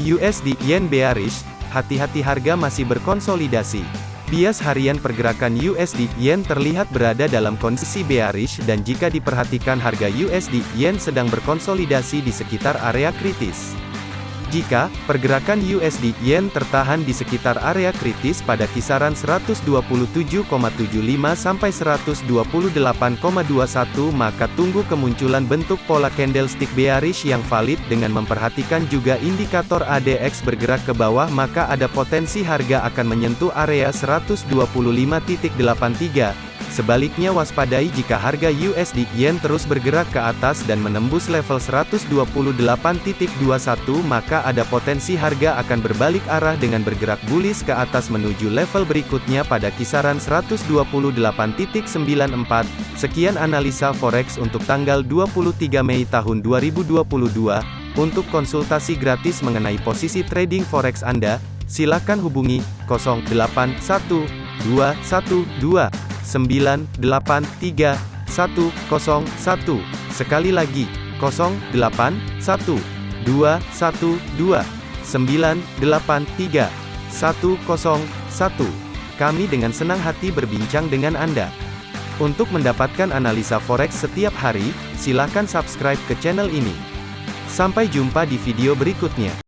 USD Yen bearish, hati-hati harga masih berkonsolidasi. Bias harian pergerakan USD Yen terlihat berada dalam kondisi bearish dan jika diperhatikan harga USD Yen sedang berkonsolidasi di sekitar area kritis. Jika pergerakan USD Yen tertahan di sekitar area kritis pada kisaran 127,75 sampai 128,21 maka tunggu kemunculan bentuk pola candlestick bearish yang valid dengan memperhatikan juga indikator ADX bergerak ke bawah maka ada potensi harga akan menyentuh area 125.83 Sebaliknya waspadai jika harga USD Yen terus bergerak ke atas dan menembus level 128.21 maka ada potensi harga akan berbalik arah dengan bergerak bullish ke atas menuju level berikutnya pada kisaran 128.94. Sekian analisa forex untuk tanggal 23 Mei tahun 2022. Untuk konsultasi gratis mengenai posisi trading forex Anda, silakan hubungi 081212 983 101. Sekali lagi, 08 1 2 1 2 983 101. Kami dengan senang hati berbincang dengan Anda. Untuk mendapatkan analisa forex setiap hari, silakan subscribe ke channel ini. Sampai jumpa di video berikutnya.